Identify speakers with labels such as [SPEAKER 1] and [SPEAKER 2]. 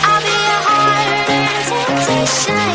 [SPEAKER 1] I'll be a harder temptation.